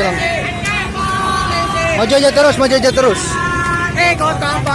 Gitu. aja lang. Maju aja terus, maju aja terus. Eh, kau kompetisi